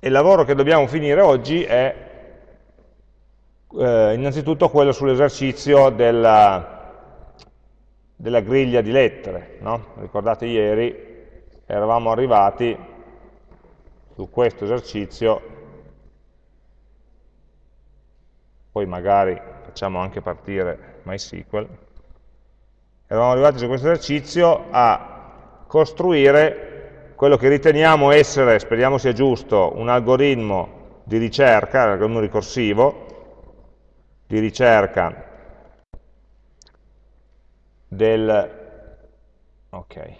il lavoro che dobbiamo finire oggi è eh, innanzitutto quello sull'esercizio della, della, griglia di lettere. No? Ricordate ieri eravamo arrivati su questo esercizio, poi magari facciamo anche partire MySQL, eravamo arrivati su questo esercizio a costruire quello che riteniamo essere, speriamo sia giusto, un algoritmo di ricerca, un algoritmo ricorsivo, di ricerca del, okay,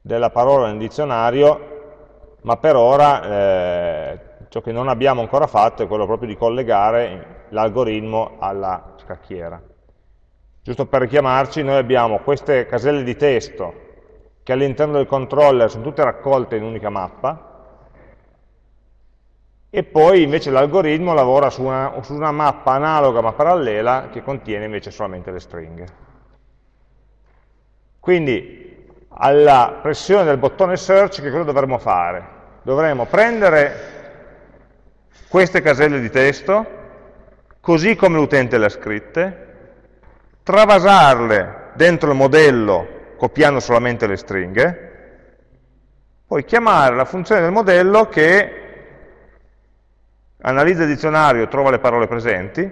della parola nel dizionario, ma per ora eh, ciò che non abbiamo ancora fatto è quello proprio di collegare l'algoritmo alla scacchiera. Giusto per richiamarci, noi abbiamo queste caselle di testo che all'interno del controller sono tutte raccolte in un'unica mappa, e poi invece l'algoritmo lavora su una, su una, mappa analoga ma parallela che contiene invece solamente le stringhe. Quindi alla pressione del bottone search che cosa dovremmo fare? Dovremmo prendere queste caselle di testo, così come l'utente le ha scritte, travasarle dentro il modello copiando solamente le stringhe, poi chiamare la funzione del modello che analizza il dizionario, trova le parole presenti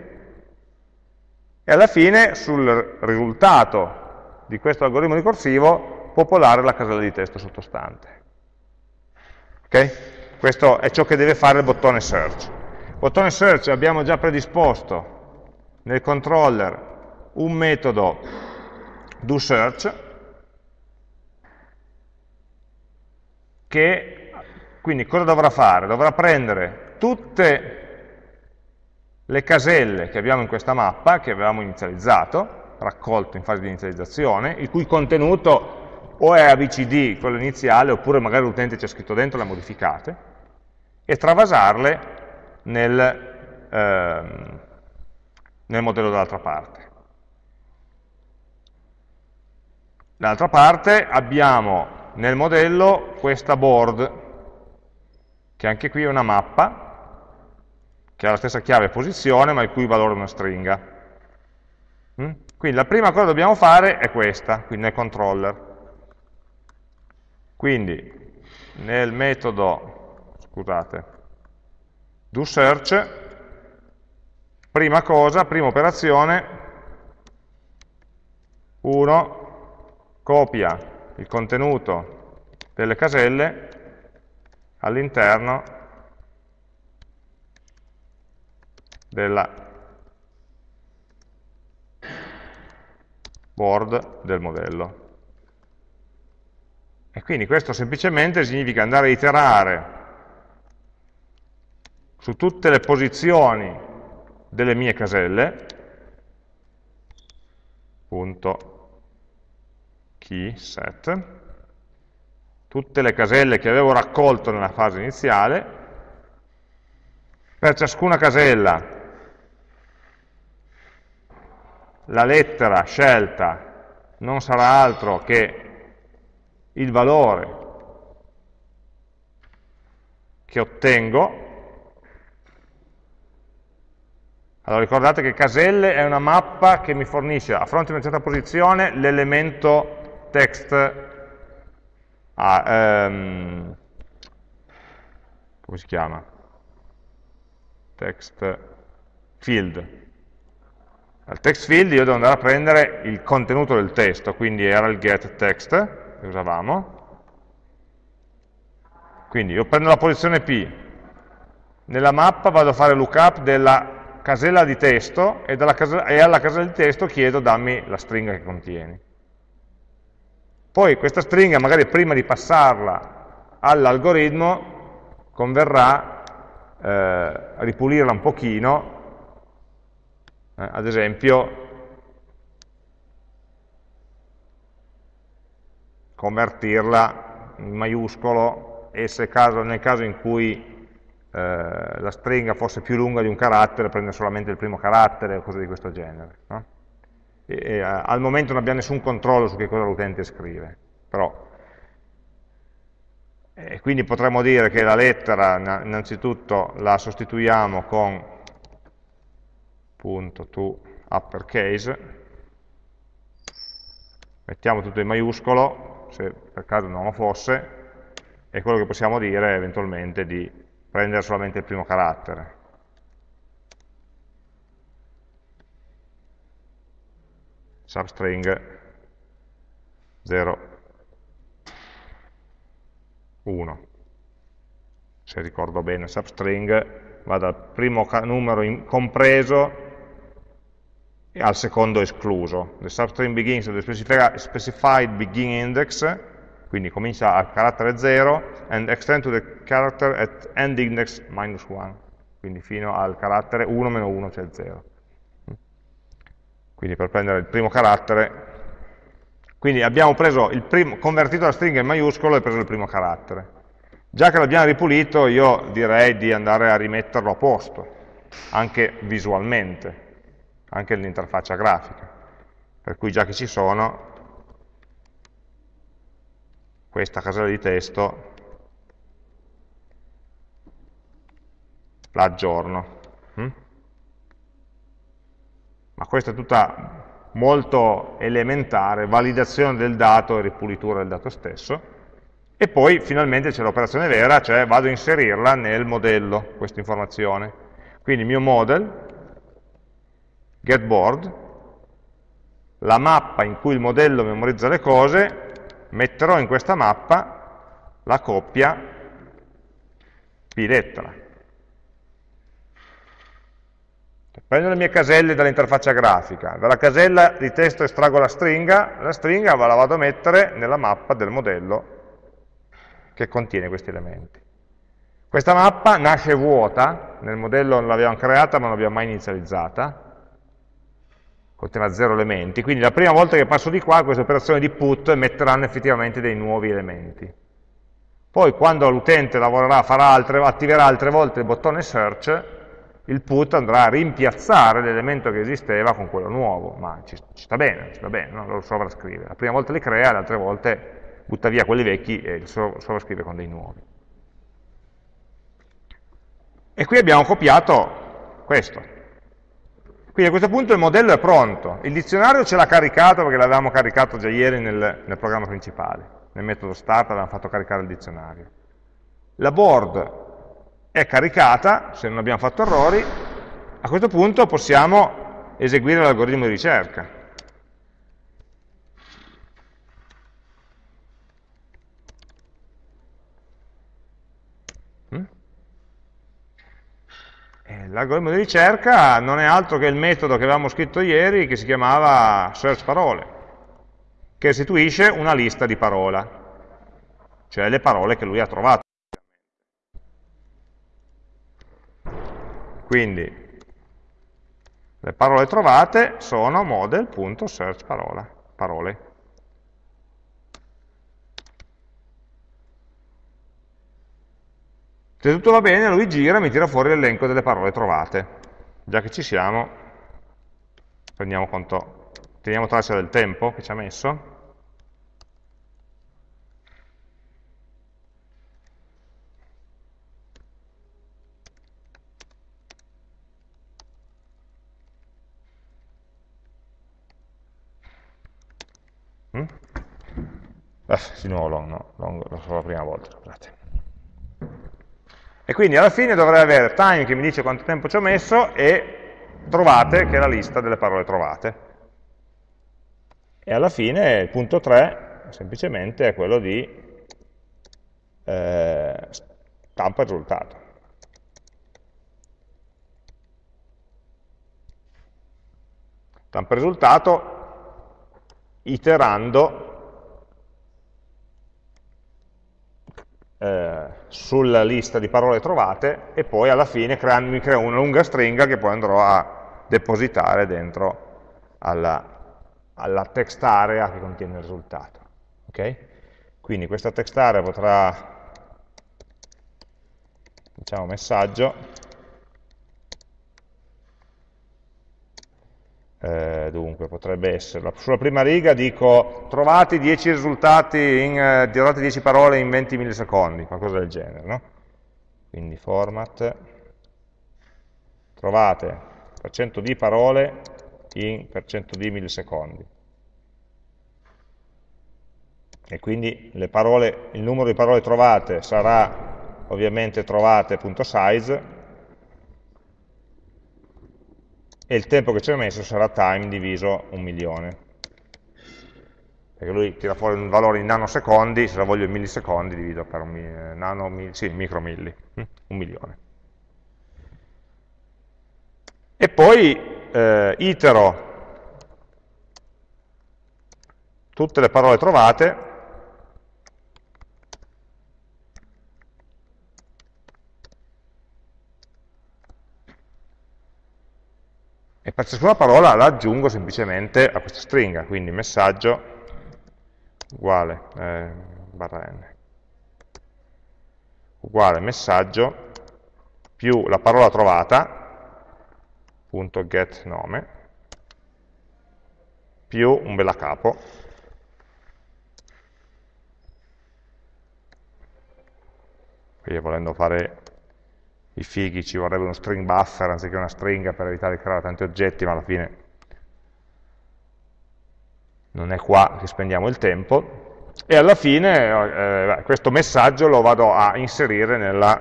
e alla fine sul risultato di questo algoritmo ricorsivo popolare la casella di testo sottostante. Ok? Questo è ciò che deve fare il bottone search. Bottone search abbiamo già predisposto nel controller un metodo doSearch che quindi cosa dovrà fare? Dovrà prendere tutte le caselle che abbiamo in questa mappa, che avevamo inizializzato, raccolto in fase di inizializzazione, il cui contenuto o è ABCD, quello iniziale, oppure magari l'utente ci ha scritto dentro e le ha modificate, e travasarle nel, ehm, nel modello dall'altra parte. Dall'altra parte abbiamo nel modello questa board, che anche qui è una mappa, che ha la stessa chiave posizione, ma il cui valore è una stringa. Mm? Quindi la prima cosa che dobbiamo fare è questa, quindi nel controller. Quindi nel metodo, scusate, doSearch, prima cosa, prima operazione, 1 copia il contenuto delle caselle all'interno della board del modello. E quindi questo semplicemente significa andare a iterare su tutte le posizioni delle mie caselle, punto key set, tutte le caselle che avevo raccolto nella fase iniziale, per ciascuna casella la lettera scelta non sarà altro che il valore che ottengo. Allora ricordate che caselle è una mappa che mi fornisce a fronte di una certa posizione l'elemento text ah, ehm, come si chiama? text field al text field io devo andare a prendere il contenuto del testo, quindi era il get text che usavamo. Quindi io prendo la posizione P, nella mappa vado a fare lookup della casella di testo e, casella, e alla casella di testo chiedo dammi la stringa che contieni. Poi questa stringa, magari prima di passarla all'algoritmo, converrà eh, ripulirla un pochino eh, ad esempio, convertirla in maiuscolo e se caso, nel caso in cui eh, la stringa fosse più lunga di un carattere, prende solamente il primo carattere o cose di questo genere. No? E, e, al momento non abbiamo nessun controllo su che cosa l'utente scrive, però E quindi potremmo dire che la lettera innanzitutto la sostituiamo con punto to uppercase, mettiamo tutto in maiuscolo, se per caso non lo fosse, e quello che possiamo dire è eventualmente di prendere solamente il primo carattere. Substring 0, 1. Se ricordo bene, substring va dal primo numero compreso al secondo escluso. The substring begins with the specified beginning index, quindi comincia al carattere 0, and extend to the character at end index minus 1, quindi fino al carattere 1 meno 1, cioè 0 quindi per prendere il primo carattere, quindi abbiamo primo, convertito la stringa in maiuscolo e preso il primo carattere. Già che l'abbiamo ripulito, io direi di andare a rimetterlo a posto, anche visualmente, anche nell'interfaccia grafica. Per cui già che ci sono, questa casella di testo la aggiorno. Hm? Ma questa è tutta molto elementare, validazione del dato e ripulitura del dato stesso, e poi finalmente c'è l'operazione vera, cioè vado a inserirla nel modello, questa informazione. Quindi il mio model, getBoard, la mappa in cui il modello memorizza le cose, metterò in questa mappa la coppia p lettera. Prendo le mie caselle dall'interfaccia grafica, dalla casella di testo estraggo la stringa, la stringa la vado a mettere nella mappa del modello che contiene questi elementi. Questa mappa nasce vuota, nel modello non l'abbiamo creata ma non l'abbiamo mai inizializzata, contiene zero elementi, quindi la prima volta che passo di qua queste operazioni di put metteranno effettivamente dei nuovi elementi. Poi quando l'utente lavorerà, farà altre, attiverà altre volte il bottone search, il put andrà a rimpiazzare l'elemento che esisteva con quello nuovo, ma ci, ci sta bene, ci sta bene, no? lo sovrascrive. La prima volta li crea, le altre volte butta via quelli vecchi e li sovrascrive con dei nuovi. E qui abbiamo copiato questo. Quindi a questo punto il modello è pronto, il dizionario ce l'ha caricato perché l'avevamo caricato già ieri nel, nel programma principale, nel metodo start avevamo fatto caricare il dizionario. La board è caricata, se non abbiamo fatto errori, a questo punto possiamo eseguire l'algoritmo di ricerca. Mm? L'algoritmo di ricerca non è altro che il metodo che avevamo scritto ieri che si chiamava search parole, che restituisce una lista di parola, cioè le parole che lui ha trovato. Quindi le parole trovate sono model.search parole. Se tutto va bene, lui gira e mi tira fuori l'elenco delle parole trovate. Già che ci siamo, prendiamo conto, teniamo traccia del tempo che ci ha messo. Ah, di nuovo long, no, long lo so la prima volta, scusate. E quindi alla fine dovrei avere time che mi dice quanto tempo ci ho messo e trovate, che è la lista delle parole trovate. E alla fine il punto 3 semplicemente è quello di eh, stampa il risultato. Stampa il risultato iterando eh, sulla lista di parole trovate e poi alla fine creando, mi crea una lunga stringa che poi andrò a depositare dentro alla, alla text area che contiene il risultato. Okay? Quindi questa text area potrà, diciamo, messaggio, eh, dunque potrebbe essere, sulla prima riga dico trovate 10 risultati, in, eh, trovate 10 parole in 20 millisecondi, qualcosa del genere, no? Quindi format, trovate per cento di parole in per cento di millisecondi. E quindi parole, il numero di parole trovate sarà ovviamente trovate.size e il tempo che ci ha messo sarà time diviso un milione. Perché lui tira fuori un valore in nanosecondi, se lo voglio in millisecondi divido per un nano, sì, micromilli, hm? un milione. E poi eh, itero tutte le parole trovate e per ciascuna parola la aggiungo semplicemente a questa stringa, quindi messaggio uguale eh, barra n. Uguale messaggio più la parola trovata punto get nome più un bella capo. Qui volendo fare i fighi ci vorrebbe uno string buffer anziché una stringa per evitare di creare tanti oggetti, ma alla fine non è qua che spendiamo il tempo, e alla fine eh, questo messaggio lo vado a inserire nella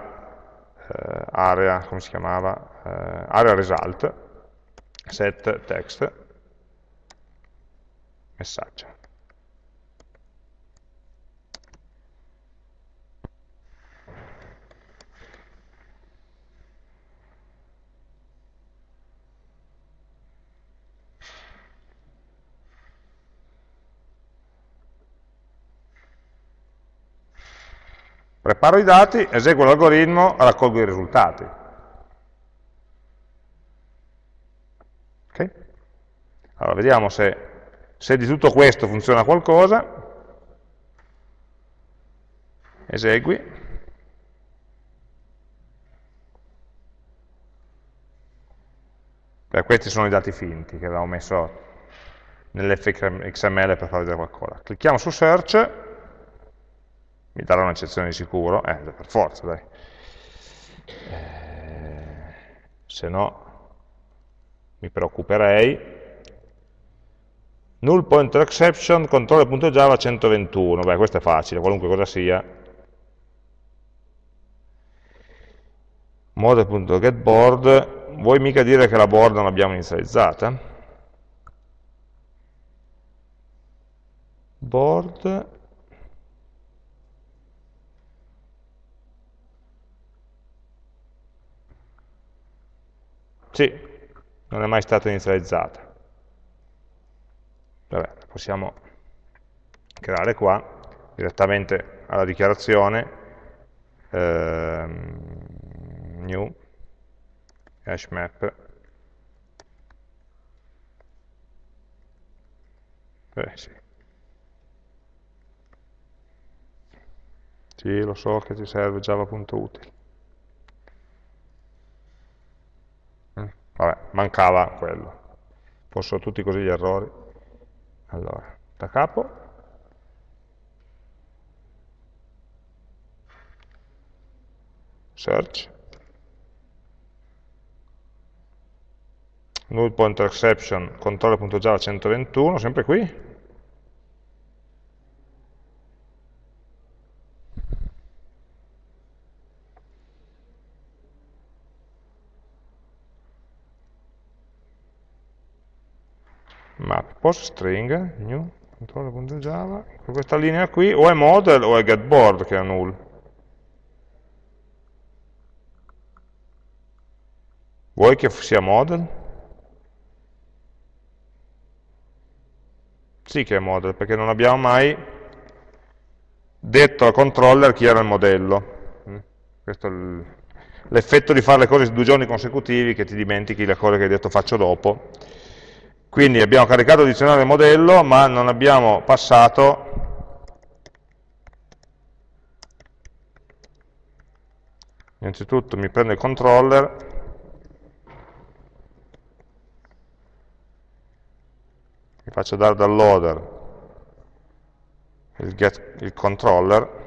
eh, area, come si chiamava, eh, area result, set text, messaggio. Preparo i dati, eseguo l'algoritmo, raccolgo i risultati. Okay? Allora, vediamo se, se di tutto questo funziona qualcosa. Esegui. Beh, questi sono i dati finti che avevamo messo nell'fxml per far vedere qualcosa. Clicchiamo su search mi darà un'eccezione di sicuro, eh, per forza, dai. Eh, se no mi preoccuperei. Null pointer exception, controller.java 121, beh questo è facile, qualunque cosa sia. Model.getBoard, vuoi mica dire che la board non l'abbiamo inizializzata? Board, Sì, non è mai stata inizializzata. Vabbè, possiamo creare qua, direttamente alla dichiarazione, ehm, new, hash map, eh, sì. Sì, lo so che ti serve java.util. Vabbè, mancava quello. Fossero tutti così gli errori. Allora, da capo. Search. Null pointer exception, controller.java 121, sempre qui. map post string new controller.java questa linea qui o è model o è getBoard che è null vuoi che sia model? sì che è model perché non abbiamo mai detto al controller chi era il modello mm? questo è l'effetto di fare le cose due giorni consecutivi che ti dimentichi le cose che hai detto faccio dopo quindi abbiamo caricato il dizionario modello, ma non abbiamo passato innanzitutto mi prendo il controller faccio dare dal loader il, get, il controller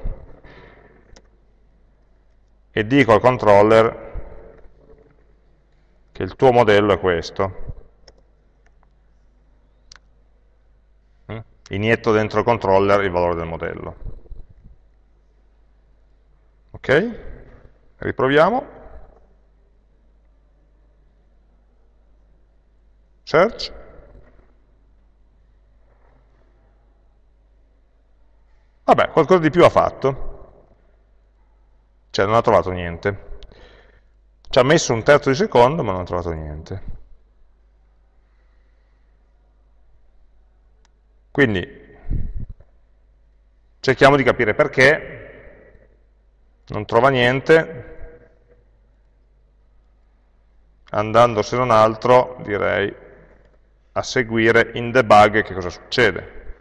e dico al controller che il tuo modello è questo. Inietto dentro il controller il valore del modello. Ok? Riproviamo. Search. Vabbè, qualcosa di più ha fatto. Cioè non ha trovato niente. Ci ha messo un terzo di secondo, ma non ha trovato niente. Quindi cerchiamo di capire perché non trova niente, andando se non altro, direi, a seguire in debug che cosa succede.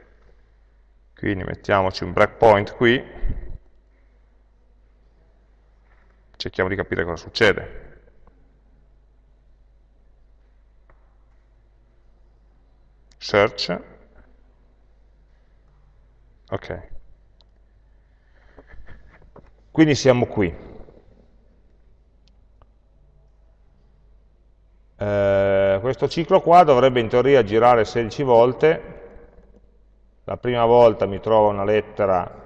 Quindi mettiamoci un breakpoint qui, cerchiamo di capire cosa succede. Search. Ok. Quindi siamo qui. Eh, questo ciclo qua dovrebbe in teoria girare 16 volte. La prima volta mi trova una lettera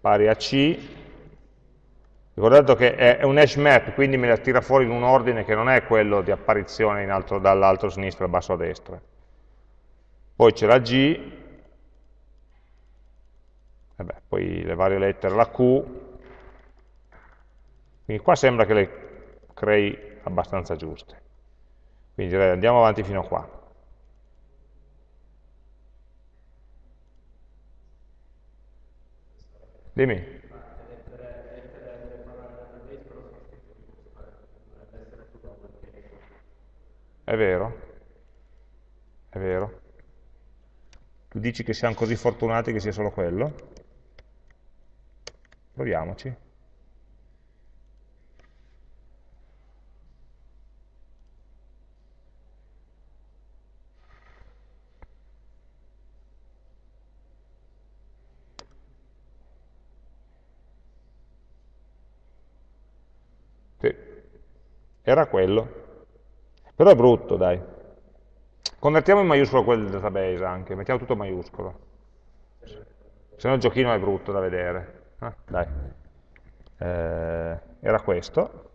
pari a C, Ricordate che è un hash map, quindi me la tira fuori in un ordine che non è quello di apparizione dall'alto a sinistra al basso a destra. Poi c'è la G, vabbè, poi le varie lettere, la Q, quindi qua sembra che le crei abbastanza giuste. Quindi direi andiamo avanti fino a qua. Dimmi. È vero? È vero? Tu dici che siamo così fortunati che sia solo quello? Proviamoci. Sì, era quello. Però è brutto, dai. Convertiamo in maiuscolo quel database anche, mettiamo tutto maiuscolo. Se no il giochino è brutto da vedere. Ah, dai. Eh, era questo.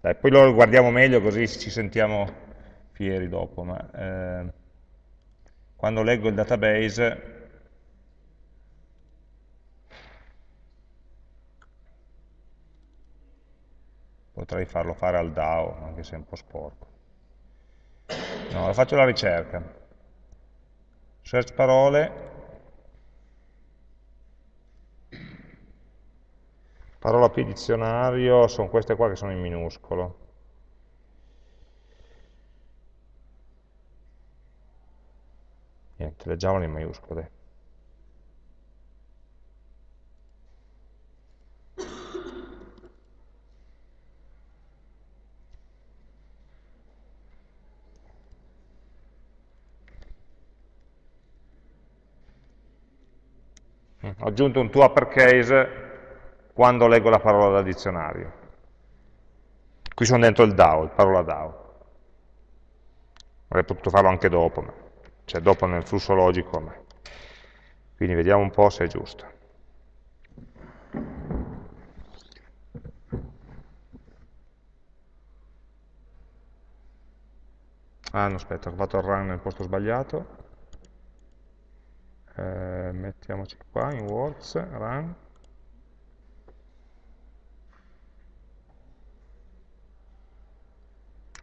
Dai, poi lo guardiamo meglio così ci sentiamo fieri dopo. Ma, eh, quando leggo il database potrei farlo fare al DAO, anche se è un po' sporco. No, faccio la ricerca. Search parole. Parola P dizionario, sono queste qua che sono in minuscolo. Niente, leggiamole in maiuscolo. ho aggiunto un to uppercase quando leggo la parola dal dizionario. Qui sono dentro il DAO, il parola DAO. Avrei potuto farlo anche dopo, ma, cioè dopo nel flusso logico. Ma. Quindi vediamo un po' se è giusto. Ah, no, aspetta, ho fatto il run nel posto sbagliato eh, mettiamoci qua in works, run,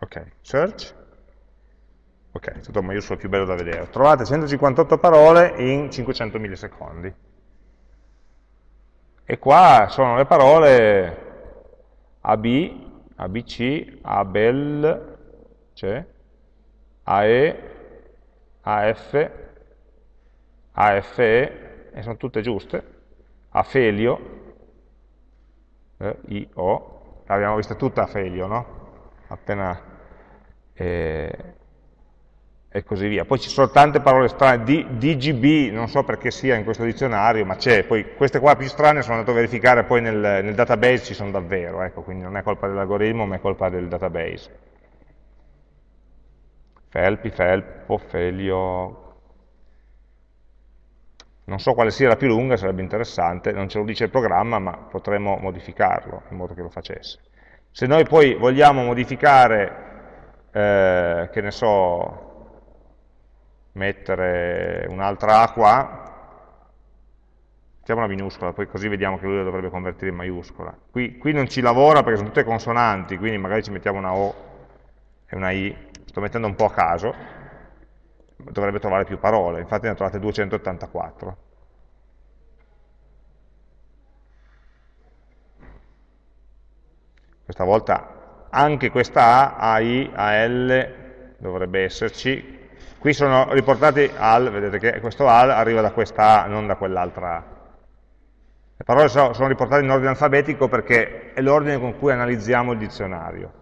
ok, search, ok, è tutto maiuscolo più bello da vedere, trovate 158 parole in 500 millisecondi, e qua sono le parole AB, ABC, ABEL, cioè, AE, AF, AFE, e sono tutte giuste, Afelio, eh, IO, l'abbiamo vista tutta Afelio, no? Appena... Eh, e così via. Poi ci sono tante parole strane, D, DGB, non so perché sia in questo dizionario, ma c'è, poi queste qua più strane sono andato a verificare, poi nel, nel database ci sono davvero, ecco, quindi non è colpa dell'algoritmo, ma è colpa del database. Felpi, Felpo, Felio, non so quale sia la più lunga, sarebbe interessante, non ce lo dice il programma, ma potremmo modificarlo in modo che lo facesse. Se noi poi vogliamo modificare, eh, che ne so, mettere un'altra A qua, mettiamo una minuscola, poi così vediamo che lui la dovrebbe convertire in maiuscola. Qui, qui non ci lavora perché sono tutte consonanti, quindi magari ci mettiamo una O e una I, sto mettendo un po' a caso, dovrebbe trovare più parole, infatti ne ha trovate 284. Questa volta anche questa A, AI, AL dovrebbe esserci, Qui sono riportati al, vedete che questo al arriva da questa A, non da quell'altra A. Le parole sono, riportate in ordine alfabetico perché è l'ordine con cui analizziamo il dizionario.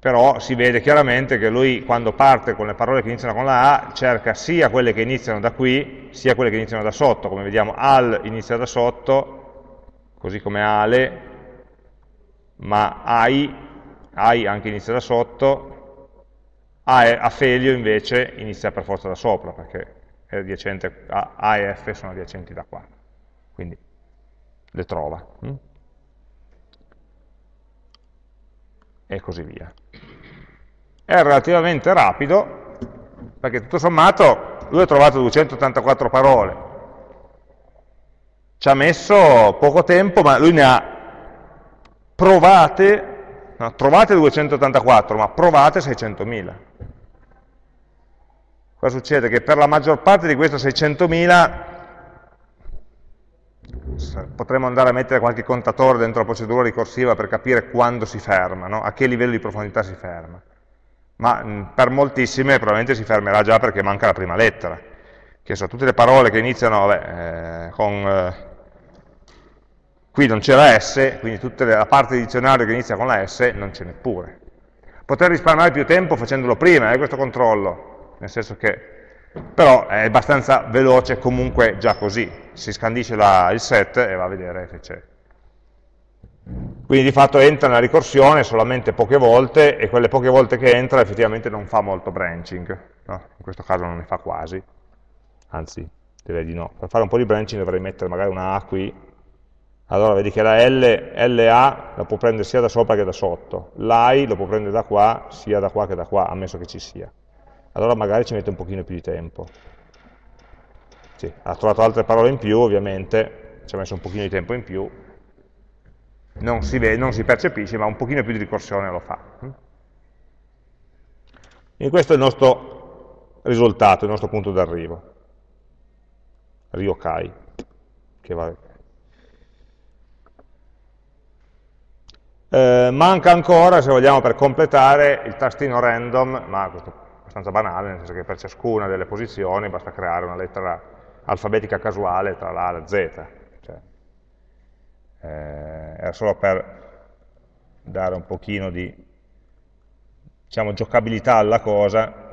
Però si vede chiaramente che lui quando parte con le parole che iniziano con la A cerca sia quelle che iniziano da qui, sia quelle che iniziano da sotto. Come vediamo al inizia da sotto, così come ale, ma ai, ai anche inizia da sotto, a Felio invece inizia per forza da sopra, perché A, A e F sono adiacenti da qua, quindi le trova. Hm? E così via. È relativamente rapido, perché tutto sommato lui ha trovato 284 parole, ci ha messo poco tempo, ma lui ne ha provate No, trovate 284, ma provate 600.000. Cosa succede? Che per la maggior parte di queste 600.000 potremmo andare a mettere qualche contatore dentro la procedura ricorsiva per capire quando si ferma, no? a che livello di profondità si ferma. Ma per moltissime probabilmente si fermerà già perché manca la prima lettera, che sono tutte le parole che iniziano vabbè, eh, con eh, Qui non c'era S, quindi tutta la parte di dizionario che inizia con la S non ce n'è pure. Poter risparmiare più tempo facendolo prima, eh, questo controllo, nel senso che però è abbastanza veloce comunque già così, si scandisce la, il set e va a vedere se c'è. Quindi di fatto entra nella ricorsione solamente poche volte e quelle poche volte che entra effettivamente non fa molto branching, no? in questo caso non ne fa quasi, anzi direi di no. Per fare un po' di branching dovrei mettere magari una A qui allora vedi che la L, LA la può prendere sia da sopra che da sotto, l'AI lo può prendere da qua, sia da qua che da qua, ammesso che ci sia. Allora magari ci mette un pochino più di tempo. Sì, ha trovato altre parole in più, ovviamente, ci ha messo un pochino di tempo in più, non si, vede, non si percepisce, ma un pochino più di ricorsione lo fa. E questo è il nostro risultato, il nostro punto d'arrivo. Ryokai, che va Eh, manca ancora, se vogliamo, per completare il tastino random, ma questo è abbastanza banale, nel senso che per ciascuna delle posizioni basta creare una lettera alfabetica casuale tra la e la Z. Cioè, eh, era solo per dare un pochino di diciamo, giocabilità alla cosa.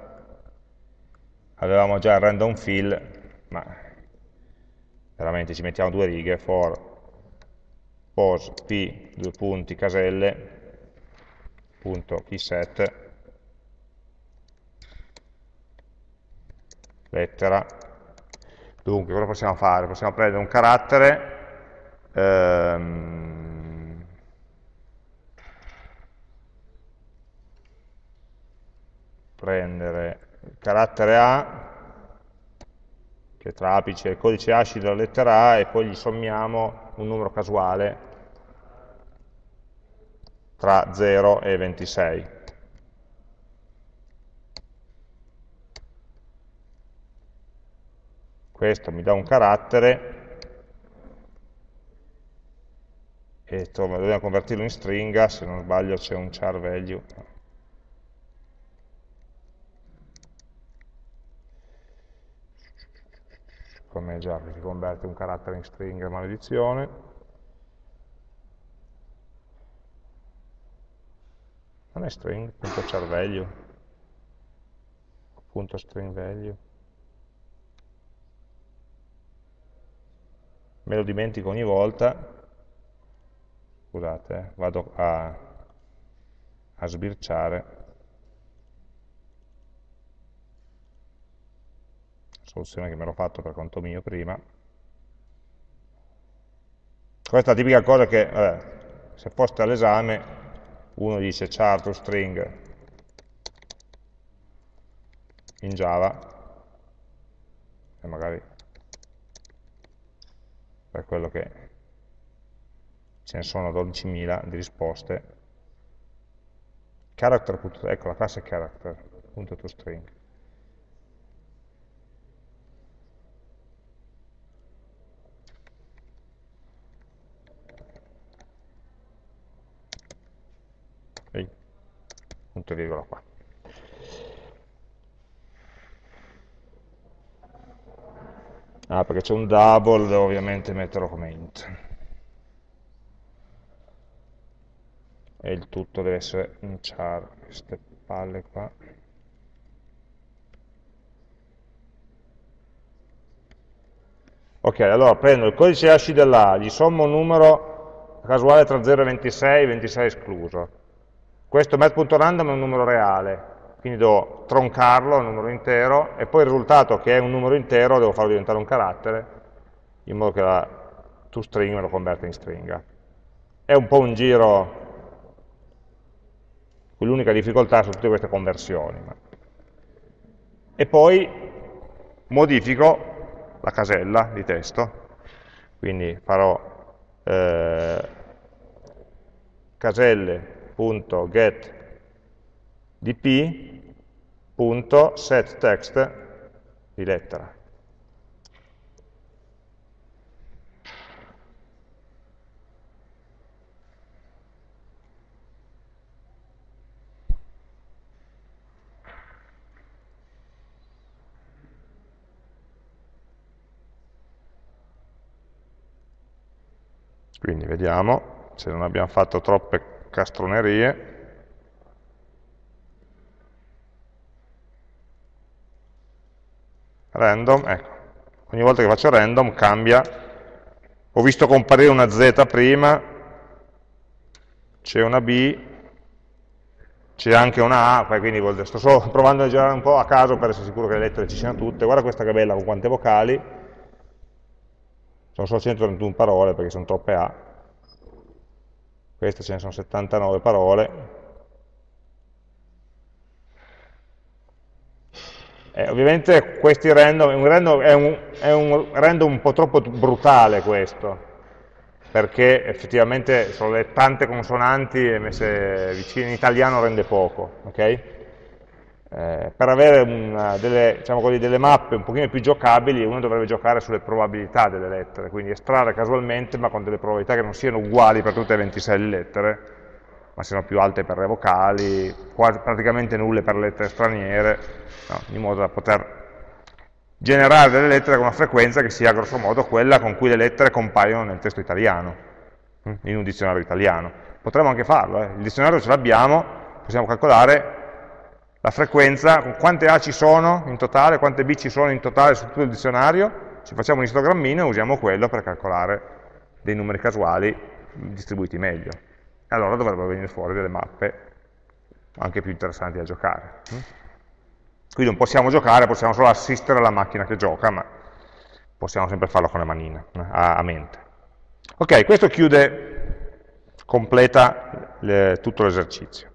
Avevamo già il random fill, ma veramente ci mettiamo due righe, for pos p, due punti, caselle, punto keyset, lettera. Dunque, cosa possiamo fare? Possiamo prendere un carattere, ehm, prendere il carattere A, che tra apice e codice ASCII della lettera A, e poi gli sommiamo un numero casuale tra 0 e 26. Questo mi dà un carattere e dobbiamo convertirlo in stringa, se non sbaglio c'è un char value. Già che si converte un carattere in stringa, maledizione. non è string.cerveglio punto string value. Me lo dimentico ogni volta. Scusate eh, vado a, a sbirciare soluzione che mi ero fatto per conto mio prima. Questa è la tipica cosa che vabbè, se foste all'esame uno dice char to string in Java e magari per quello che ce ne sono 12.000 di risposte. Character, ecco la classe character, punto to string punto e virgola qua. Ah, perché c'è un double, devo ovviamente metterlo come int. E il tutto deve essere un char, queste palle qua. Ok, allora prendo il codice ASCII dell'A, gli sommo un numero casuale tra 0 e 26, 26 escluso questo math.random è un numero reale, quindi devo troncarlo, è un numero intero, e poi il risultato che è un numero intero devo farlo diventare un carattere, in modo che la toString me lo converta in stringa. È un po' un giro, l'unica difficoltà su tutte queste conversioni. E poi modifico la casella di testo, quindi farò eh, caselle dp.setText di lettera. Quindi vediamo se non abbiamo fatto troppe castronerie. Random, ecco, ogni volta che faccio random cambia, ho visto comparire una Z prima, c'è una B, c'è anche una A, quindi sto solo provando a girare un po' a caso per essere sicuro che le lettere ci siano tutte, guarda questa che bella con quante vocali, sono solo 131 parole perché sono troppe A, queste ce ne sono 79 parole, Eh, ovviamente questi random, un random è, un, è, un, random un po' troppo brutale questo, perché effettivamente sono le tante consonanti messe vicine in italiano rende poco, ok? Eh, per avere una, delle, diciamo così, delle, mappe un pochino più giocabili uno dovrebbe giocare sulle probabilità delle lettere, quindi estrarre casualmente ma con delle probabilità che non siano uguali per tutte le 26 lettere, ma siano più alte per le vocali, quasi, praticamente nulle per le lettere straniere, no, in modo da poter generare delle lettere con una frequenza che sia grosso modo quella con cui le lettere compaiono nel testo italiano, in un dizionario italiano. Potremmo anche farlo, eh. il dizionario ce l'abbiamo, possiamo calcolare la frequenza, quante A ci sono in totale, quante B ci sono in totale su tutto il dizionario, ci facciamo un istogrammino e usiamo quello per calcolare dei numeri casuali distribuiti meglio. Allora dovrebbero venire fuori delle mappe anche più interessanti da giocare. Quindi non possiamo giocare, possiamo solo assistere alla macchina che gioca, ma possiamo sempre farlo con le manine, a, a mente. Ok, questo chiude, completa le, tutto l'esercizio.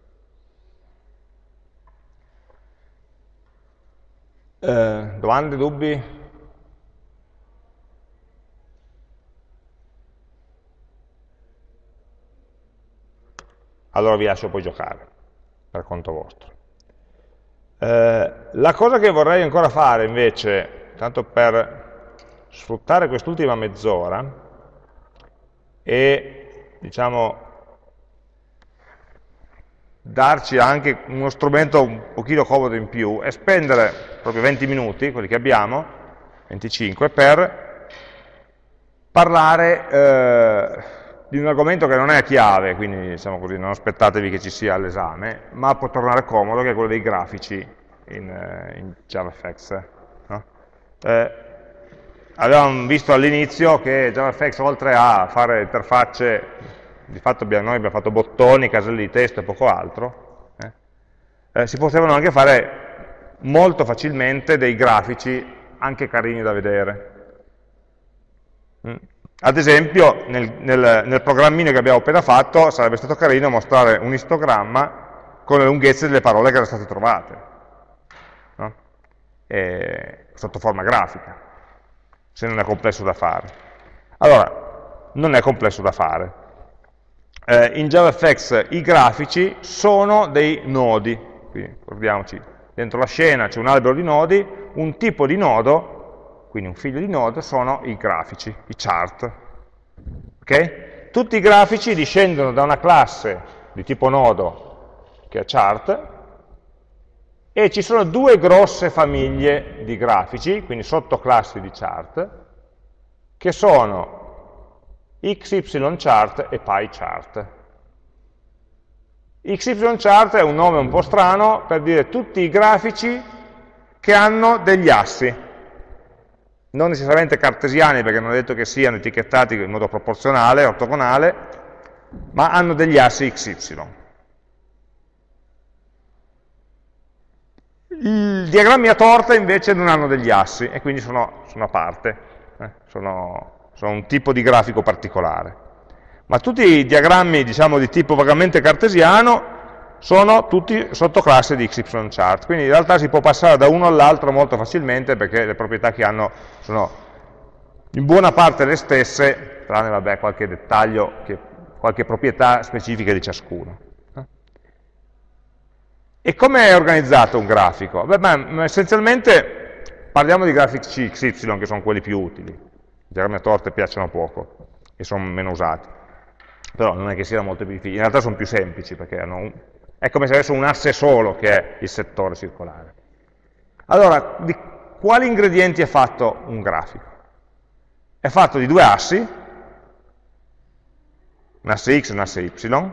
Eh, domande, dubbi? Allora vi lascio poi giocare, per conto vostro. Eh, la cosa che vorrei ancora fare invece, tanto per sfruttare quest'ultima mezz'ora, è diciamo, darci anche uno strumento un pochino comodo in più e spendere proprio 20 minuti, quelli che abbiamo, 25, per parlare eh, di un argomento che non è chiave, quindi diciamo così, non aspettatevi che ci sia all'esame, ma può tornare comodo, che è quello dei grafici in, eh, in JavaFX. No? Eh, avevamo visto all'inizio che JavaFX oltre a fare interfacce, di fatto abbiamo, noi abbiamo fatto bottoni, caselle di testo e poco altro, eh, eh, si potevano anche fare molto facilmente dei grafici anche carini da vedere. Mm. Ad esempio, nel, nel, nel, programmino che abbiamo appena fatto, sarebbe stato carino mostrare un istogramma con le lunghezze delle parole che erano state trovate, no? sotto forma grafica, se non è complesso da fare. Allora, non è complesso da fare. Eh, in JavaFX i grafici sono dei nodi, quindi ricordiamoci, dentro la scena c'è un albero di nodi, un tipo di nodo, quindi un figlio di nodo, sono i grafici, i chart. Okay? Tutti i grafici discendono da una classe di tipo nodo che è chart, e ci sono due grosse famiglie di grafici, quindi sottoclassi di chart, che sono XY e PyChart. XYChart è un nome un po' strano per dire tutti i grafici che hanno degli assi, non necessariamente cartesiani perché non è detto che siano etichettati in modo proporzionale, ortogonale, ma hanno degli assi XY. I diagrammi a torta invece non hanno degli assi e quindi sono, sono a parte, eh? sono, sono un tipo di grafico particolare ma tutti i diagrammi diciamo, di tipo vagamente cartesiano sono tutti sottoclasse di XY-chart, quindi in realtà si può passare da uno all'altro molto facilmente perché le proprietà che hanno sono in buona parte le stesse, tranne vabbè, qualche dettaglio, che, qualche proprietà specifica di ciascuno. E come è organizzato un grafico? Beh, beh, essenzialmente parliamo di grafici XY che sono quelli più utili, a torte piacciono poco e sono meno usati però non è che siano molto più difficili, in realtà sono più semplici perché un, è come se avessero un asse solo che è il settore circolare. Allora, di quali ingredienti è fatto un grafico? È fatto di due assi, un asse x e un asse y,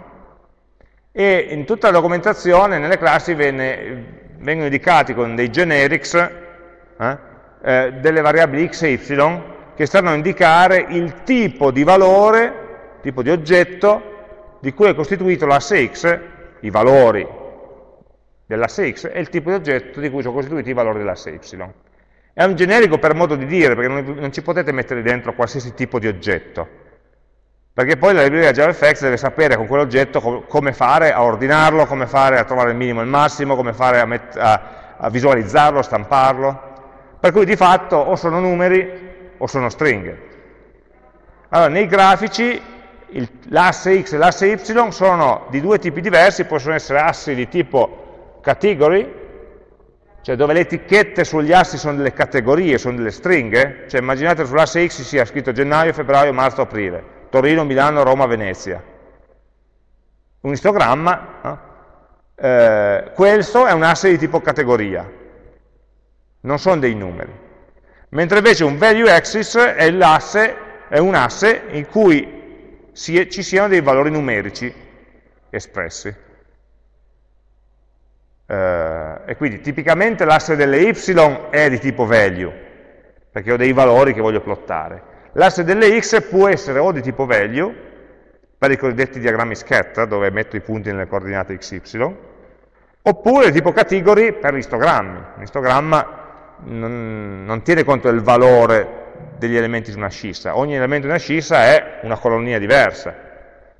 e in tutta la documentazione, nelle classi, venne, vengono indicati con dei generics eh, eh, delle variabili x e y che stanno a indicare il tipo di valore tipo di oggetto di cui è costituito l'asse x, i valori dell'asse x, e il tipo di oggetto di cui sono costituiti i valori dell'asse y. È un generico per modo di dire, perché non, non ci potete mettere dentro qualsiasi tipo di oggetto, perché poi la libreria JavaFX deve sapere con quell'oggetto com come fare a ordinarlo, come fare a trovare il minimo e il massimo, come fare a, a, a visualizzarlo, a stamparlo. Per cui di fatto o sono numeri o sono stringhe. Allora, nei grafici l'asse x e l'asse y sono di due tipi diversi, possono essere assi di tipo category, cioè dove le etichette sugli assi sono delle categorie, sono delle stringhe, cioè immaginate sull'asse x sia scritto gennaio, febbraio, marzo, aprile, Torino, Milano, Roma, Venezia. Un istogramma, no? eh, questo è un asse di tipo categoria, non sono dei numeri. Mentre invece un value axis è, è un asse in cui si, ci siano dei valori numerici espressi. Eh, e quindi tipicamente l'asse delle y è di tipo value, perché ho dei valori che voglio plottare. L'asse delle x può essere o di tipo value, per i cosiddetti diagrammi scatter, dove metto i punti nelle coordinate xy, oppure di tipo category per l'istogrammi. L'istogramma non, non tiene conto del valore degli elementi di una scissa. Ogni elemento di una scissa è una colonia diversa,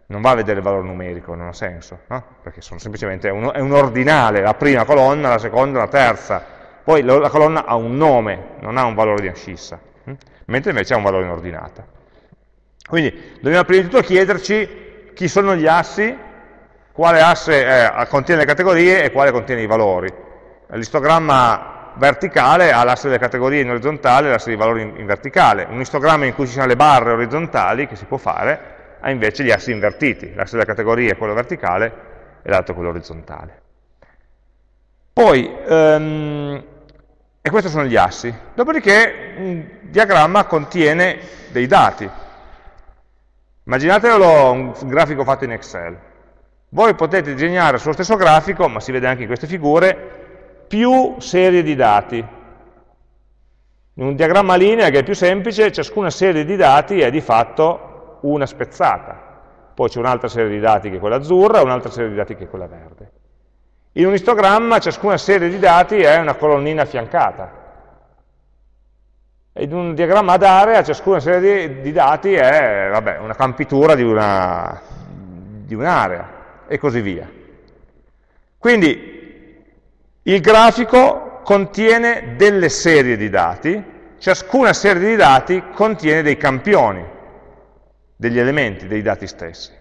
non va a vedere il valore numerico, non ha senso, no? perché sono semplicemente un, è un ordinale, la prima colonna, la seconda, la terza, poi la colonna ha un nome, non ha un valore di una scissa, hm? mentre invece ha un valore in ordinata. Quindi dobbiamo prima di tutto chiederci chi sono gli assi, quale asse eh, contiene le categorie e quale contiene i valori. L'istogramma verticale ha l'asse delle categorie in orizzontale e l'asse dei valori in, in, verticale. Un istogramma in cui ci sono le barre orizzontali, che si può fare, ha invece gli assi invertiti. L'asse delle categorie è quello verticale e l'altro è quello orizzontale. Poi, um, e questi sono gli assi. Dopodiché un diagramma contiene dei dati. Immaginatelo un grafico fatto in Excel. Voi potete disegnare sullo stesso grafico, ma si vede anche in queste figure, più serie di dati. In un diagramma linea che è più semplice, ciascuna serie di dati è di fatto una spezzata. Poi c'è un'altra serie di dati che è quella azzurra e un'altra serie di dati che è quella verde. In un istogramma ciascuna serie di dati è una colonnina affiancata. in un diagramma ad area ciascuna serie di, di dati è vabbè, una campitura di un'area un e così via. Quindi il grafico contiene delle serie di dati, ciascuna serie di dati contiene dei campioni, degli elementi dei dati stessi.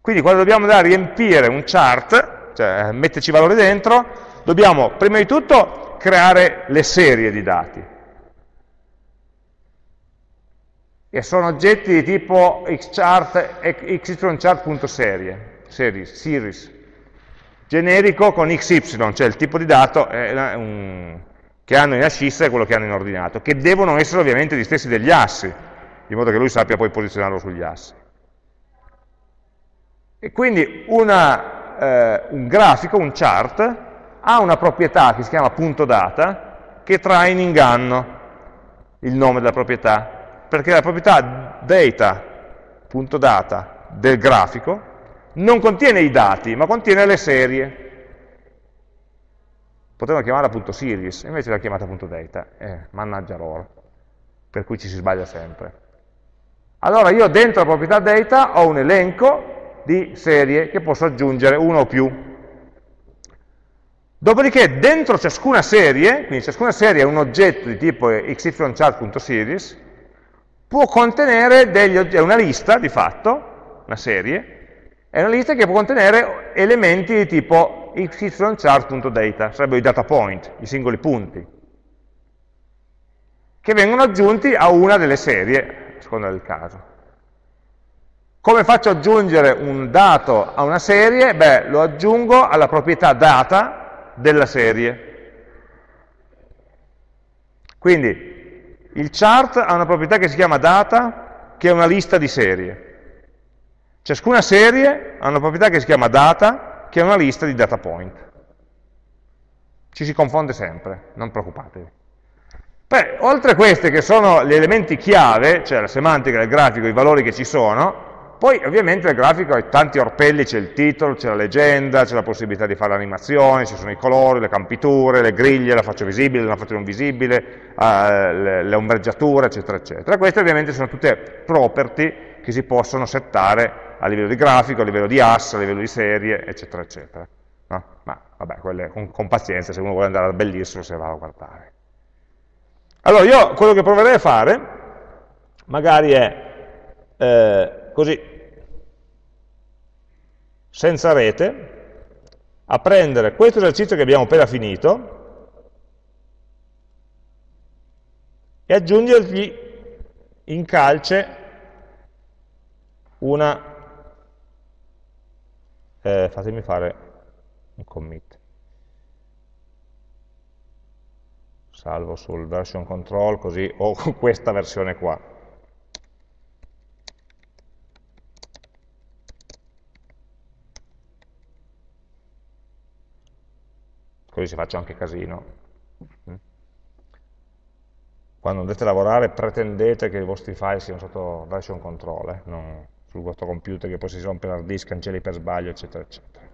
Quindi quando dobbiamo andare a riempire un chart, cioè metterci valori dentro, dobbiamo prima di tutto creare le serie di dati. E sono oggetti di tipo xchart, xychart.serie, series, series, generico con xy, cioè il tipo di dato un, che hanno in ascissa e quello che hanno in ordinato, che devono essere ovviamente gli stessi degli assi, in modo che lui sappia poi posizionarlo sugli assi. E quindi una eh, un grafico, un chart, ha una proprietà che si chiama punto data, che trae in inganno il nome della proprietà, perché la proprietà data.data del grafico non contiene i dati, ma contiene le serie. Potevano chiamarla punto .series, invece l'ha chiamata punto .data, eh, mannaggia loro, per cui ci si sbaglia sempre. Allora io dentro la proprietà data ho un elenco di serie che posso aggiungere uno o più. Dopodiché dentro ciascuna serie, quindi ciascuna serie è un oggetto di tipo xychart.series, può contenere degli è una lista di fatto, una serie, è una lista che può contenere elementi di tipo xychart.data, sarebbero i data point, i singoli punti, che vengono aggiunti a una delle serie, a seconda del caso. Come faccio ad aggiungere un dato a una serie? Beh, lo aggiungo alla proprietà data della serie. Quindi il chart ha una proprietà che si chiama data, che è una lista di serie. Ciascuna serie ha una proprietà che si chiama data, che è una lista di data point. Ci si confonde sempre, non preoccupatevi. Beh, oltre a questi che sono gli elementi chiave, cioè la semantica del grafico, i valori che ci sono, poi ovviamente il grafico ha tanti orpelli, c'è il titolo, c'è la leggenda, c'è la possibilità di fare l'animazione, ci sono i colori, le campiture, le griglie, la faccio visibile, la faccio non visibile, uh, le, le, ombreggiature, eccetera, eccetera. Queste ovviamente sono tutte property che si possono settare a livello di grafico, a livello di ass, a livello di serie, eccetera, eccetera. No? Ma vabbè, quelle con, con, pazienza, se uno vuole andare a abbellirselo, se va a guardare. Allora, io quello che proverei a fare, magari è... Eh, così, senza rete, a prendere questo esercizio che abbiamo appena finito e aggiungergli in calce una, eh, fatemi fare un commit, salvo sul version control così ho questa versione qua. così si faccia anche casino. Mm. Quando andate a lavorare pretendete che i vostri file siano sotto version control, eh, non sul vostro computer che poi si rompe l'hard disk, cancelli per sbaglio, eccetera, eccetera.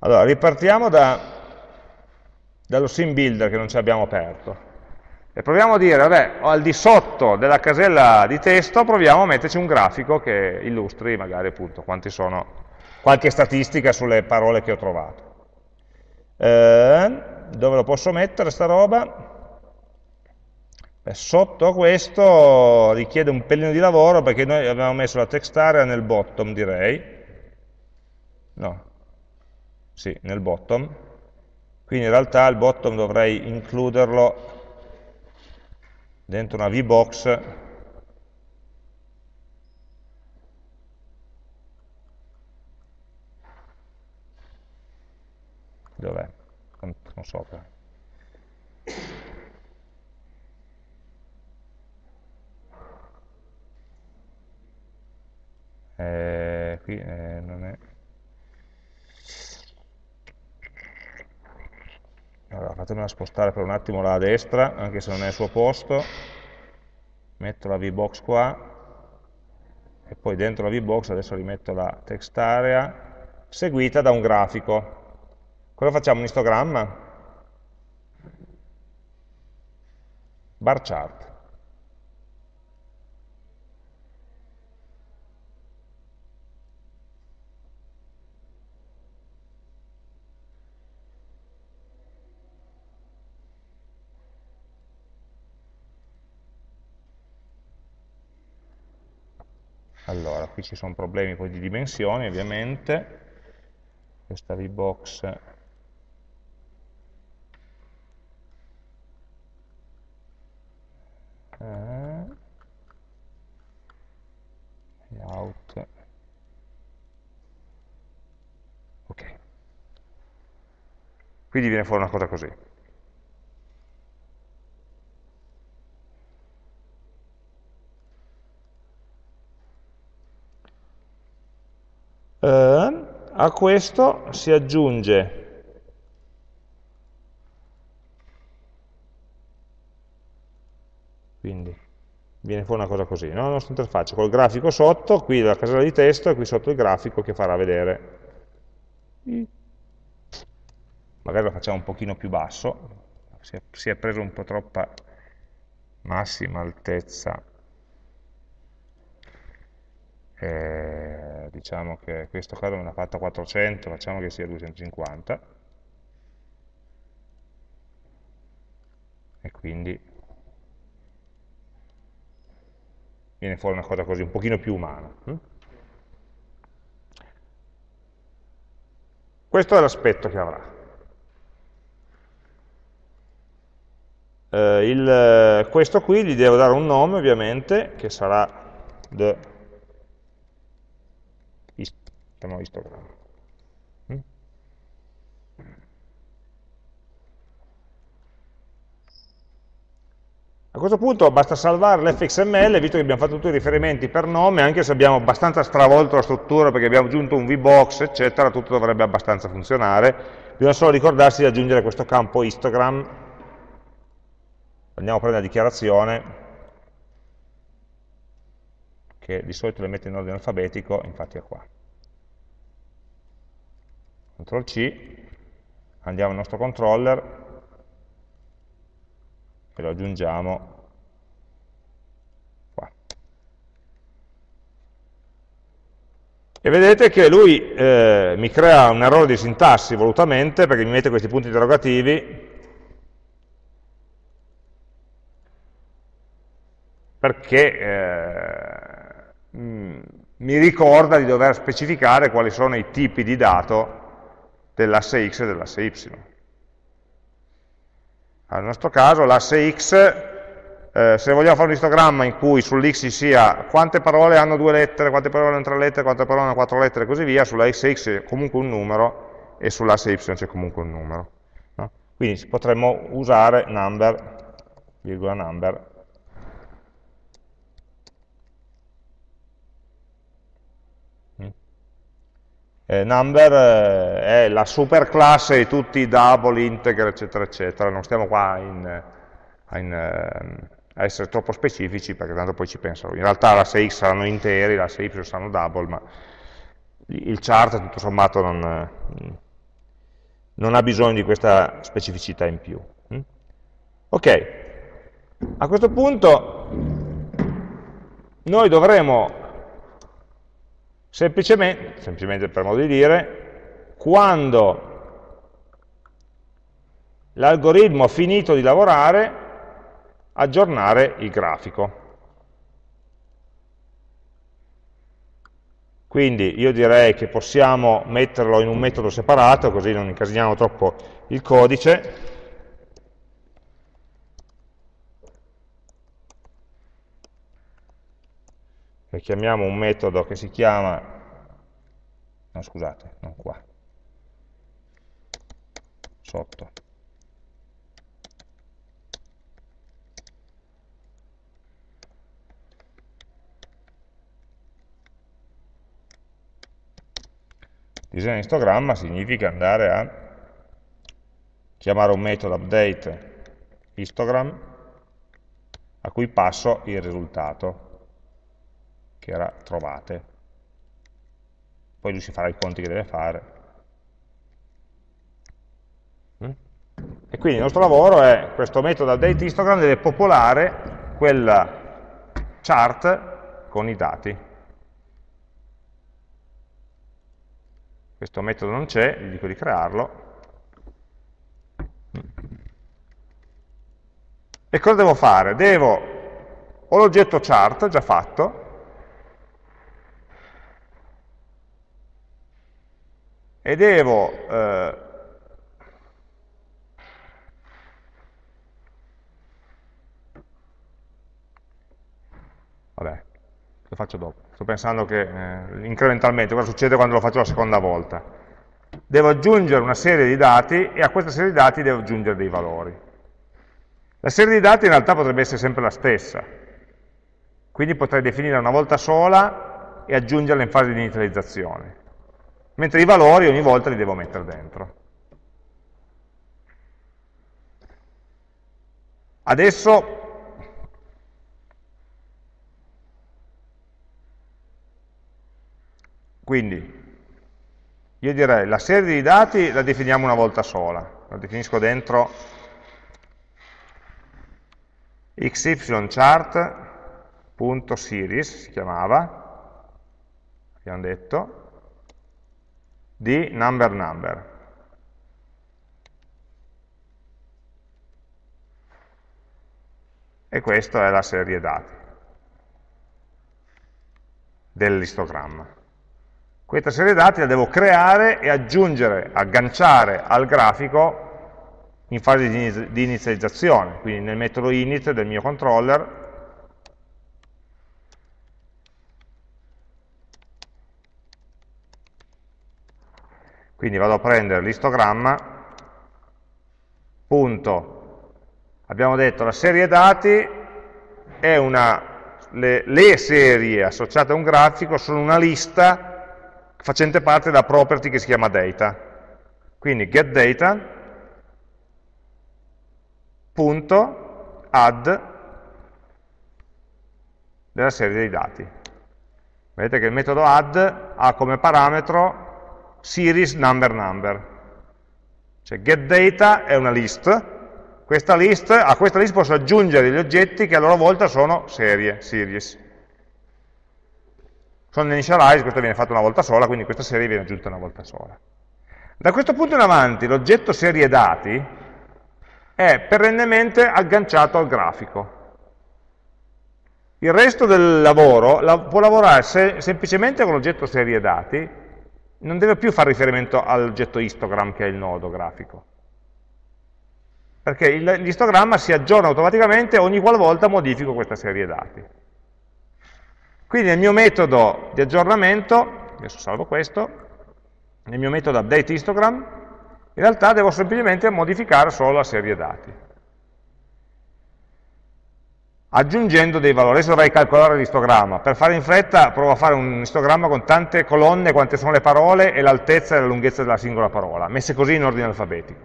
Allora, ripartiamo da, dallo sim builder che non ci abbiamo aperto. E proviamo a dire, vabbè, al di sotto della casella di testo proviamo a metterci un grafico che illustri magari appunto quanti sono, qualche statistica sulle parole che ho trovato. Eh, dove lo posso mettere sta roba? Beh, sotto questo richiede un pelino di lavoro perché noi abbiamo messo la text area nel bottom direi no, sì, nel bottom quindi in realtà il bottom dovrei includerlo dentro una VBox Dov'è? Non so. Eh, qui eh, non è... Allora, fatemela spostare per un attimo là a destra, anche se non è al suo posto, metto la VBox qua, e poi dentro la VBox adesso rimetto la text area, seguita da un grafico. Cosa facciamo? Un istogramma? Bar chart. Allora, qui ci sono problemi poi di dimensioni ovviamente, questa VBox. Eh, out ok. Quindi viene fuori una cosa così eh, a questo si aggiunge quindi viene fuori una cosa così, no? la nostra interfaccia col grafico sotto, qui la casella di testo e qui sotto il grafico che farà vedere. Magari lo facciamo un pochino più basso, si è, si è preso un po' troppa massima altezza eh, diciamo che questo caso me l'ha fatto 400, facciamo che sia 250, e quindi viene fuori una cosa così, un pochino più umana. Hm? Questo è l'aspetto che avrà. Eh, il, questo qui gli devo dare un nome ovviamente, che sarà the chiamiamo histogramma. Mm? A questo punto basta salvare l'fxml, visto che abbiamo fatto tutti i riferimenti per nome, anche se abbiamo abbastanza stravolto la struttura perché abbiamo aggiunto un vbox, eccetera, tutto dovrebbe abbastanza funzionare. Bisogna solo ricordarsi di aggiungere questo campo histogram. Andiamo a prendere la dichiarazione, che di solito le mette in ordine alfabetico, infatti è qua. CTRL C, andiamo al nostro controller. E lo aggiungiamo qua. E vedete che lui eh, mi crea un errore di sintassi volutamente perché mi mette questi punti interrogativi. Perché eh, mi ricorda di dover specificare quali sono i tipi di dato dell'asse x e dell'asse y. Nel nostro caso l'asse x, eh, se vogliamo fare un istogramma in cui sull'x ci sia quante parole hanno due lettere, quante parole hanno tre lettere, quante parole hanno quattro lettere e così via, sulla x c'è comunque un numero e sull'asse y c'è comunque un numero. No? Quindi potremmo usare number, virgola number, Eh, number eh, è la superclasse di tutti i double, integer, eccetera, eccetera. Non stiamo qua in, in, eh, a essere troppo specifici perché tanto poi ci pensano. In realtà l'asse x saranno interi, l'asse y saranno double, ma il chart tutto sommato non, non ha bisogno di questa specificità in più. Mm? Ok, a questo punto noi dovremo Semplicemente, semplicemente per modo di dire, quando l'algoritmo ha finito di lavorare, aggiornare il grafico. Quindi io direi che possiamo metterlo in un metodo separato, così non incasiniamo troppo il codice, e chiamiamo un metodo che si chiama, no scusate, non qua, sotto, disegno istogramma significa andare a chiamare un metodo update histogram a cui passo il risultato che era trovate. Poi lui si farà i conti che deve fare. Mm? E quindi il nostro lavoro è, questo metodo update histogram deve popolare quella chart con i dati. questo metodo non c'è, gli dico di crearlo. E cosa devo fare? Devo, ho l'oggetto chart già fatto, e devo eh, vabbè, lo faccio dopo. Sto pensando che eh, incrementalmente cosa succede quando lo faccio la seconda volta. Devo aggiungere una serie di dati e a questa serie di dati devo aggiungere dei valori. La serie di dati in realtà potrebbe essere sempre la stessa, quindi potrei definirla una volta sola e aggiungerla in fase di inizializzazione, mentre i valori ogni volta li devo mettere dentro. Adesso Quindi io direi la serie di dati la definiamo una volta sola, la definisco dentro xychart.series, si chiamava, abbiamo detto, di number number. E questa è la serie dati dell'istogramma. Questa serie dati la devo creare e aggiungere, agganciare al grafico in fase di inizializzazione, quindi nel metodo init del mio controller quindi vado a prendere l'istogramma punto abbiamo detto la serie dati è una le, le serie associate a un grafico sono una lista facente parte della property che si chiama data. Quindi getData.add della serie dei dati. Vedete che il metodo add ha come parametro series number number. Cioè getData è una list, questa list, a questa list posso aggiungere degli oggetti che a loro volta sono serie, series. Sono initialize, questo viene fatto una volta sola, quindi questa serie viene aggiunta una volta sola. Da questo punto in avanti l'oggetto serie dati è perennemente agganciato al grafico. Il resto del lavoro la, può lavorare se, semplicemente con l'oggetto serie dati, non deve più fare riferimento all'oggetto histogram che è il nodo grafico. Perché l'istogramma si aggiorna automaticamente ogni qualvolta modifico questa serie dati. Quindi nel mio metodo di aggiornamento, adesso salvo questo, nel mio metodo update histogram, in realtà devo semplicemente modificare solo la serie dati. Aggiungendo dei valori, adesso dovrei calcolare l'istogramma, per fare in fretta provo a fare un istogramma con tante colonne, quante sono le parole e l'altezza e la lunghezza della singola parola, messe così in ordine alfabetico.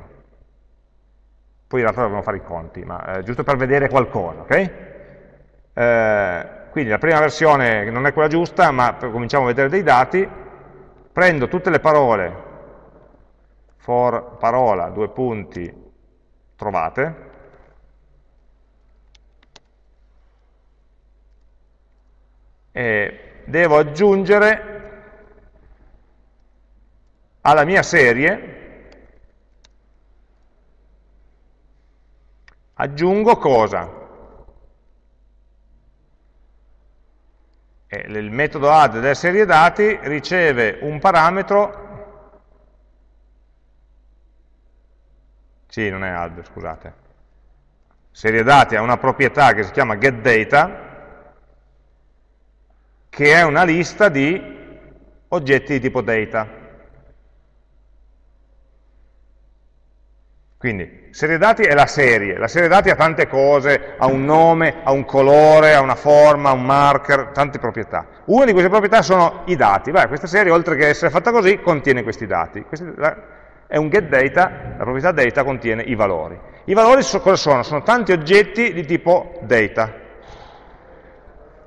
Poi in realtà dovremmo fare i conti, ma eh, giusto per vedere qualcosa, ok? Eh, quindi la prima versione non è quella giusta, ma cominciamo a vedere dei dati, prendo tutte le parole, for parola, due punti, trovate, e devo aggiungere alla mia serie, aggiungo cosa? il metodo add della serie dati riceve un parametro, sì, non è add, scusate, serie dati ha una proprietà che si chiama getData, che è una lista di oggetti di tipo data. Quindi, serie dati è la serie, la serie dati ha tante cose, ha un nome, ha un colore, ha una forma, un marker, tante proprietà. Una di queste proprietà sono i dati, Beh, questa serie oltre che essere fatta così contiene questi dati. Questi, la, è un getData, la proprietà data contiene i valori. I valori so, cosa sono? Sono tanti oggetti di tipo data.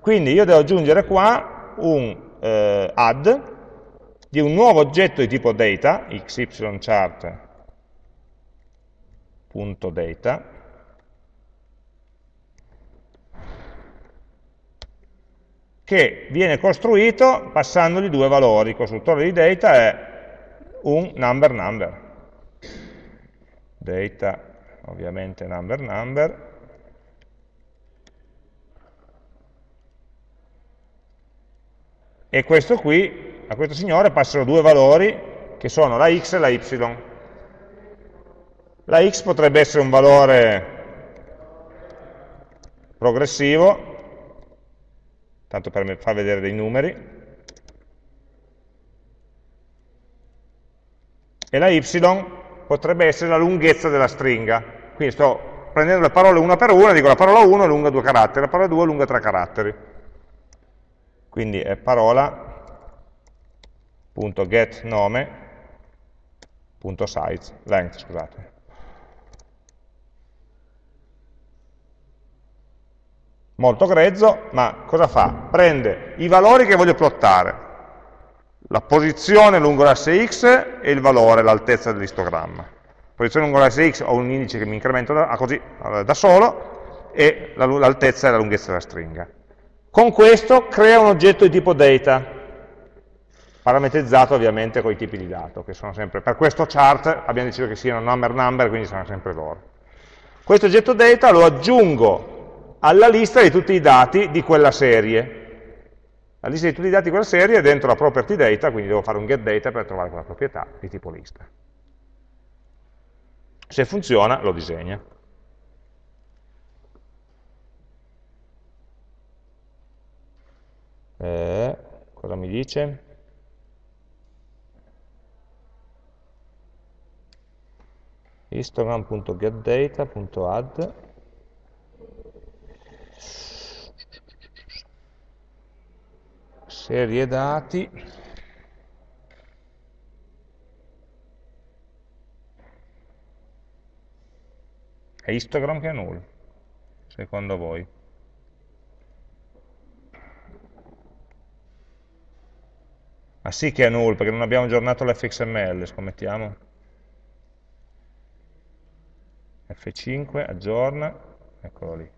Quindi io devo aggiungere qua un eh, add di un nuovo oggetto di tipo data, xychart.data, che viene costruito passandogli due valori. Il costruttore di data è un number number. Data, ovviamente number number. E questo qui, a questo signore passano due valori che sono la x e la y. La x potrebbe essere un valore progressivo, tanto per far vedere dei numeri, e la y potrebbe essere la lunghezza della stringa. Quindi sto prendendo le parole una per una, dico la parola 1 è lunga due caratteri, la parola 2 è lunga tre caratteri. Quindi è parola.getNome.size, length, scusate. molto grezzo, ma cosa fa? Prende i valori che voglio plottare, la posizione lungo l'asse x e il valore, l'altezza dell'istogramma. Posizione lungo l'asse x ho un indice che mi incremento da, così, da solo e l'altezza e la lunghezza della stringa. Con questo crea un oggetto di tipo data, parametrizzato ovviamente con i tipi di dato, che sono sempre, per questo chart abbiamo deciso che siano number number, quindi saranno sempre loro. Questo oggetto data lo aggiungo alla lista di tutti i dati di quella serie. La lista di tutti i dati di quella serie è dentro la property data, quindi devo fare un get data per trovare quella proprietà di tipo lista. Se funziona, lo disegna. Eh, cosa mi dice? histogram.getData.add serie dati. È histogram che è null secondo voi ah sì che è null perché non abbiamo aggiornato l'fxml scommettiamo. F5 aggiorna eccolo lì.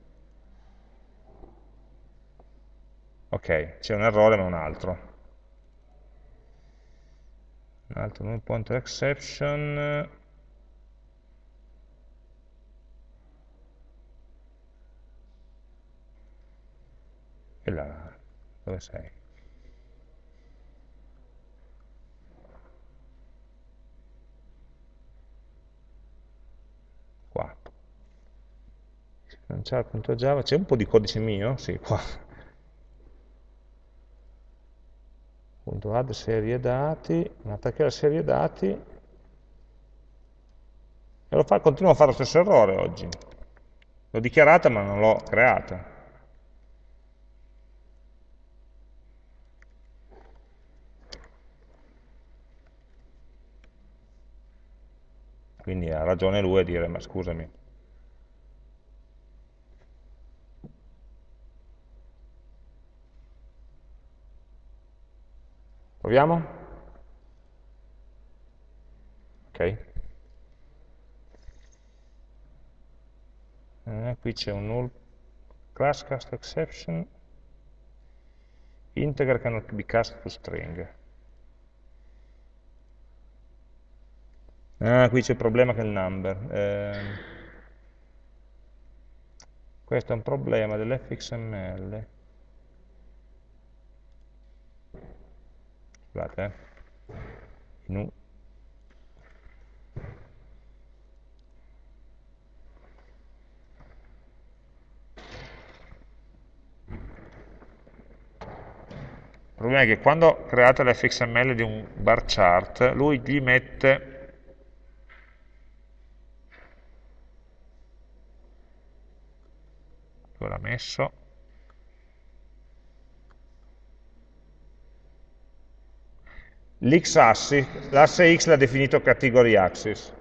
Ok, c'è un errore ma un altro. Un altro null pointer exception. E là, dove sei? qua Java, c'è un po' di codice mio? Sì, qua add serie dati, attacca la serie dati e lo fa, continuo a fare lo stesso errore oggi. L'ho dichiarata ma non l'ho creata. Quindi ha ragione lui a dire, ma scusami, Proviamo? Ok. Eh, qui c'è un null class cast exception integer cannot be cast to string. Ah, qui c'è il problema che è il number. Eh, questo è un problema dell'fxml. Scusate eh. in Il problema è che quando create l'fxml di un bar chart, lui gli mette dove l'ha messo l'asse x l'ha definito category axis.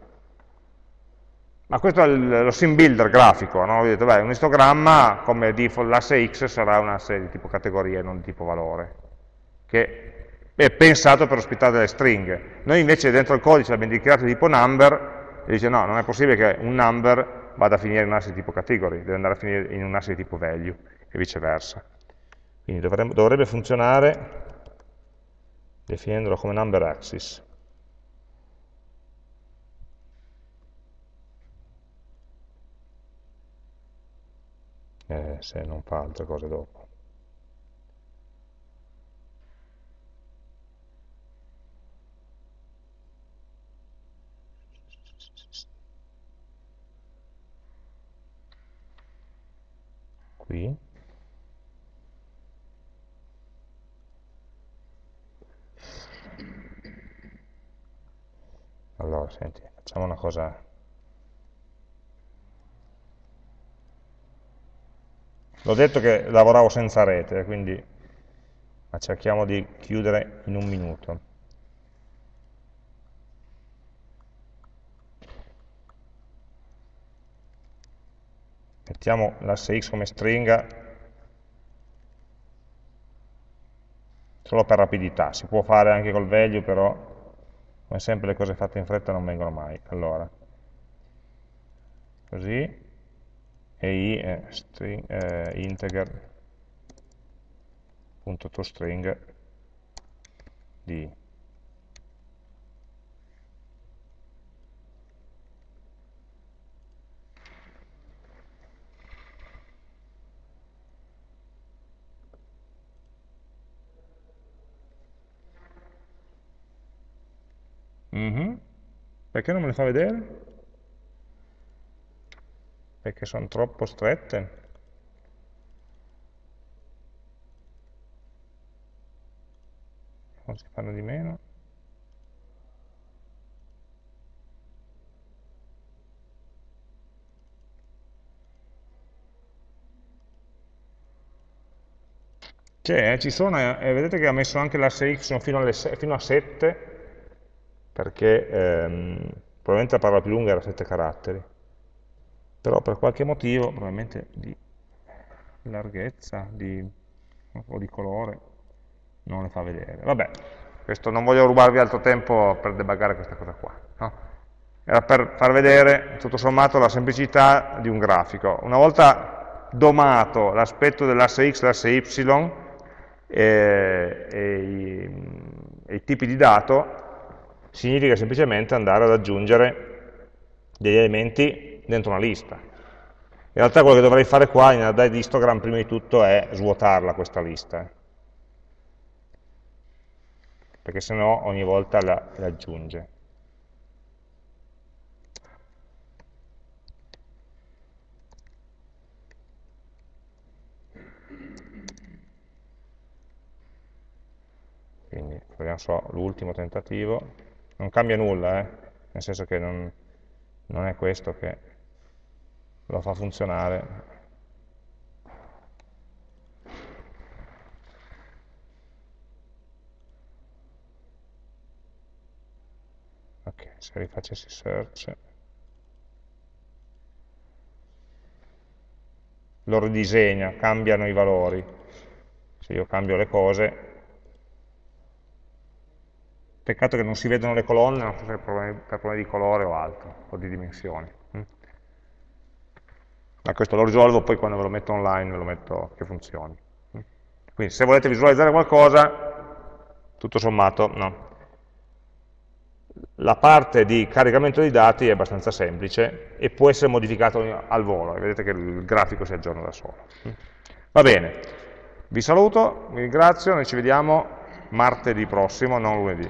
Ma questo è lo sim builder grafico, no? Vedete, beh, un istogramma come default l'asse x sarà un asse di tipo categoria e non di tipo valore, che è pensato per ospitare delle stringhe. Noi invece dentro il codice l'abbiamo dichiarato di tipo number, e dice no, non è possibile che un number vada a finire in un asse di tipo category, deve andare a finire in un asse di tipo value, e viceversa. Quindi dovrebbe funzionare definendolo come number axis. eh, se non fa altre cose dopo. Qui. Allora, senti, facciamo una cosa. L'ho detto che lavoravo senza rete, quindi ma cerchiamo di chiudere in un minuto. Mettiamo l'asse x come stringa. Solo per rapidità, si può fare anche col value, però come sempre le cose fatte in fretta non vengono mai. Allora, così, e i string, eh, integer punto toString di Mm -hmm. Perché non me le fa vedere? perché sono troppo strette. Non si fanno di meno. C'è, eh, ci sono, eh, vedete che ha messo anche l'asse x fino, fino, a 7, perché ehm, probabilmente la parola più lunga era 7 caratteri però per qualche motivo, probabilmente di larghezza di, o di colore, non le fa vedere. Vabbè, questo non voglio rubarvi altro tempo per debuggare questa cosa qua. No? Era per far vedere, tutto sommato, la semplicità di un grafico. Una volta domato l'aspetto dell'asse x l'asse y e, e, i, e i tipi di dato, significa semplicemente andare ad aggiungere degli elementi dentro una lista. In realtà quello che dovrei fare qua in di histogram prima di tutto è svuotarla questa lista, eh. perché sennò ogni volta la, la aggiunge. Quindi proviamo solo l'ultimo tentativo, non cambia nulla, eh? nel senso che non, non è questo che lo fa funzionare. Ok, se rifacessi search, lo ridisegna, cambiano i valori. Se io cambio le cose, peccato che non si vedono le colonne, non so se per problemi, per problemi di colore o altro, o di dimensioni ma questo lo risolvo poi quando ve lo metto online, ve lo metto che funzioni. Quindi se volete visualizzare qualcosa, tutto sommato, no. La parte di caricamento dei dati è abbastanza semplice e può essere modificato al volo, vedete che il grafico si aggiorna da solo. Va bene, vi saluto, vi ringrazio, noi ci vediamo martedì prossimo, non lunedì.